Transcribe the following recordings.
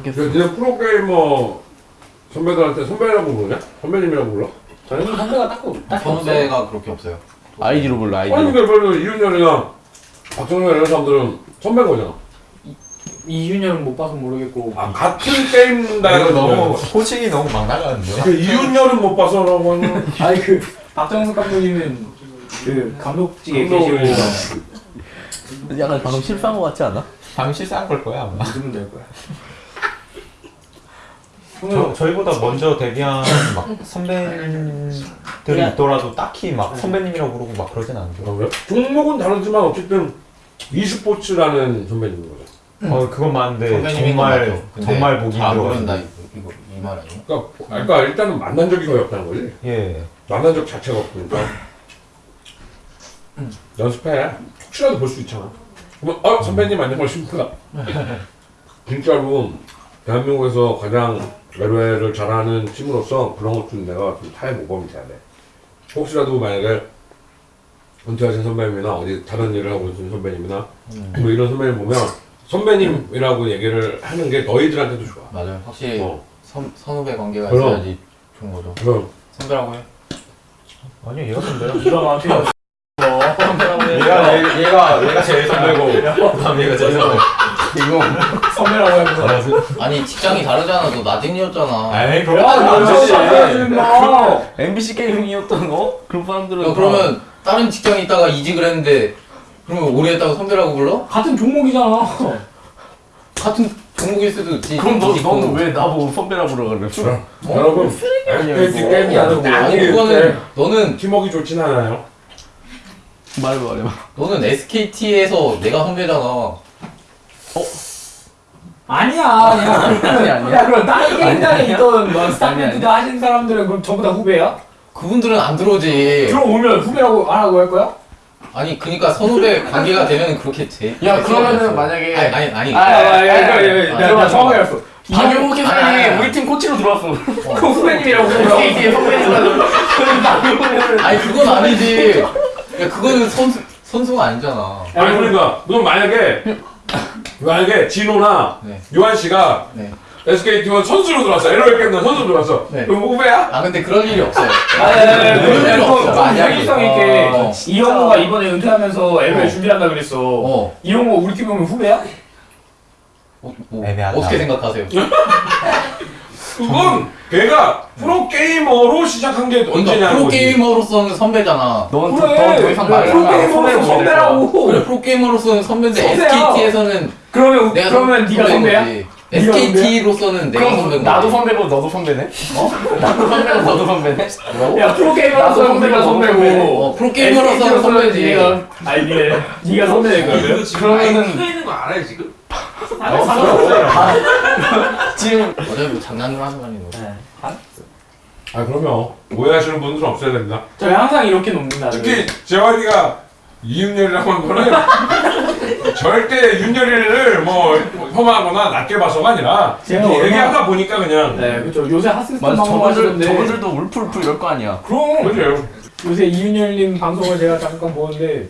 어떻겠어? 니네 프로게이머 선배들한테 선배라고 부르냐? 선배님이라고 불러? 저희는 선배가 딱 딱. 선배가 그렇게 없어요. 아이디로 불러 아니 아이디로. 근데 별로 이윤열이나 박정현 이런 사람들은 선배인 거잖아 이윤열은 못 봐서 모르겠고. 아 같은 이거 너무 호칭이 너무 막 나가는데요? 그 이윤열은 못 봐서라고 하는 아니 그 박정석 감독님은 그 감독직에 계시고 약간 방금 실수한 거 같지 않아? 방금 실수한 걸 거야 아마 믿으면 될 거야. 저, 저희보다 먼저 데뷔한 막 선배들이 있더라도 딱히 막 선배님이라고 부르고 막 그러진 않죠 그런가요? 종목은 다르지만 어쨌든 e스포츠라는 선배님인 거죠. 어 그건 맞는데 선배님인 건 정말 맞죠. 근데 정말 보기 힘들어가지고. 이거 이거 이 말 아니에요? 그러니까, 그러니까 일단은 만난 적이 거의 없다는 거지. 예. 만난 적 자체가 없으니까. 연습해. 혹시라도 볼 수 있잖아. 그러면 어 선배님 안녕하십니까? 진짜로 대한민국에서 가장 외래를 잘하는 팀으로서 그런 것 좀 내가 좀 타의 모범이 돼야 돼 혹시라도 만약에 은퇴하신 선배님이나 어디 다른 일을 하고 있는 선배님이나 뭐 이런 선배님 보면 선배님이라고 얘기를 하는 게 너희들한테도 좋아 맞아요. 확실히 어. 선 선후배 관계가 그럼. 있어야지 좋은 거죠. 그럼 선배라고 해. 아니요 얘가 선배요 이런 마음이 없어. 얘가 얘, 얘가 얘가 제일 선배고 그다음 얘가 제일 선배 이거 선배라고 해서. 아니 직장이 다르잖아. 너 나진이었잖아. 에이 야, 그럼 마. MBC 게이밍이었던 거? 그런 사람들은 야, 그러면 다른 직장에 있다가 이직을 했는데 그러면 오래 했다가 선배라고 불러? 같은 종목이잖아. 같은 종목일 수도 있지. 그럼 너. 너는 왜 나보고 선배라 그러 그래? 여러분 FPT 게임이 아니고 아니 일 그거는 때 너는 팀워크 좋진 않아요 말해봐 말해봐. 너는 SKT에서 내가 선배잖아. 아니야, 아니야. 아니 아니야. 야, 그럼 다른 게임장에 아니야. 있던 뭐 스타크래프트 하신 사람들은 그럼 전부 다 후배야? 그분들은 안 들어오지. 들어오면 후배라고 안 하고 할 거야? 아니 그니까 선후배 관계가 되면 그렇게 돼. 야 그러면은 만약에 아니 아니 아니. 아, 아, 아, 아, 내가 내가 정확하게 알았어. 박영욱 아니, 아니, 회장이 아니. 우리 팀 코치로 들어왔어. 그 후배님이라고 그러면 SKT의 선배님이라고. 아니 그건 아니지. 야 그거는 선수 선수가 아니잖아. 아니 그러니까 너 만약에 만약에 진호나 네. 요한 씨가 네. SKT1 선수로 들어왔어 LOL 게임단 선수로 들어왔어 네. 그럼 후배야? 아 근데 그럴 일이 없어요. 아니, 그럴 일이 없어. 만약에. 현실성 있게 어. 이영호가 이번에 은퇴하면서 LOL 어. 준비한다 그랬어. 어. 이영호 우리 팀 오면 후배야? 어, 뭐, 애매하다. 어떻게 생각하세요? 그건 걔가 프로게이머로 시작한 게 그러니까 언제냐는 거지 프로게이머로서는 선배잖아. 넌 그래. 더 이상 말을 프로게이머로 선배라고. 그래 프로게이머로서는 선배인데 선배야. SKT에서는 그러면 내가 그러면 네가 선배야? SKT로서는 내가 선배인 거지. 나도 선배고 너도 선배네? 어? 나도 선배고 너도 선배네? 야 프로게이머로서 나도 선배가 선배고, 선배고. 어, 프로게이머로서는 선배지. 네가 아니 네가 네가 선배니까 그러면. 그러면은 있는 거 알아요 지금? 아니 상관없어요. 지금 어차피 뭐 장난을 하는 거 아니고. 아 그러면 오해하시는 분들은 없어야 됩니다 저희 항상 이렇게 놉니다. 특히 재환이가 이윤열이라고 한 거는 절대 윤열이를 뭐 혐오하거나 낮게 봐서가 아니라 얘기하다 보니까 그냥 네 그렇죠. 요새 방송 저분들. 저분들도 울프 이럴 거 아니야. 그럼 그죠 요새 이윤열님 방송을 제가 잠깐 보는데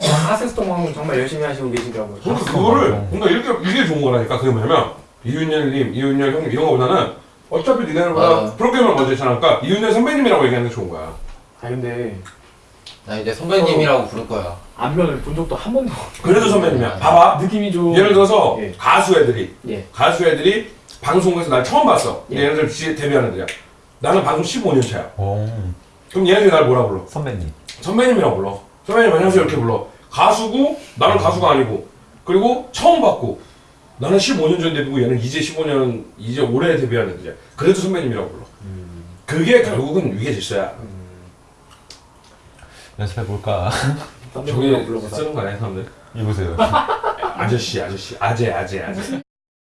하스스톤 방송 정말 열심히 하시고 계시더라고요. 그거를 뭔가 이렇게 이게 좋은 거라니까 그게 뭐냐면 이윤열님, 이윤열 형 이런 거보다는 어차피 니네들보다 아. 프로게이머를 먼저 했잖아. 그러니까 이윤열 선배님이라고 얘기하는 게 좋은 거야. 아 근데 나 이제 선배님이라고 부를 거야. 안면을 본 적도 한 번도 그래도 선배님이야. 봐봐. 느낌이 좀 예를 들어서 예. 가수 애들이 예. 가수 애들이 방송국에서 날 처음 봤어. 예. 얘네들 지- 데뷔하는 애들이야. 나는 방송 15년 차야. 오 그럼 얘네들이 날 뭐라 불러? 선배님. 선배님이라고 불러. 선배님 안녕하세요. 이렇게 불러. 가수고 나는 가수가 아니고. 그리고 처음 봤고 나는 15년 전 데뷔고 얘는 이제 15년 이제 올해 데뷔하는 애들이야 그래도 선배님이라고 불러. 그게 결국은 위계 질서야. 연습해 볼까? 저기. 쓰는 거 아니야 사람들? 이보세요. 아저씨 아저씨. 아재 아재 아재